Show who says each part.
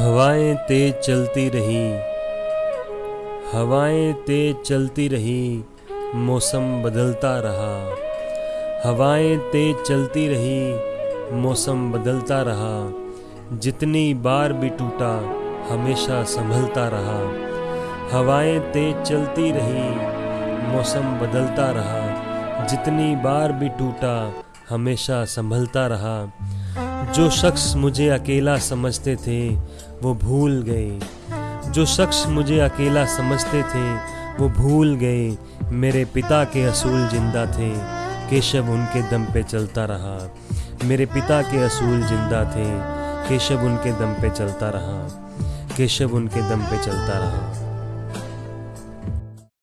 Speaker 1: हवाएँ तेज चलती रही, हवाएँ तेज चलती रही, मौसम बदलता रहा। हवाएँ तेज चलती रही, मौसम बदलता रहा। जितनी बार भी टूटा, हमेशा संभलता रहा। हवाएँ तेज चलती रही, मौसम बदलता रहा। जितनी बार भी टूटा, हमेशा संभलता रहा। जो शख्स मुझे अकेला समझते थे, वो भूल गए। जो शख्स मुझे अकेला समझते थे, वो भूल गए। मेरे पिता के असूल ज़िंदा थे, केशव उनके दम पे चलता रहा। मेरे पिता के असूल ज़िंदा थे, केशव उनके दम पे चलता रहा। केशव उनके दम पे चलता रहा।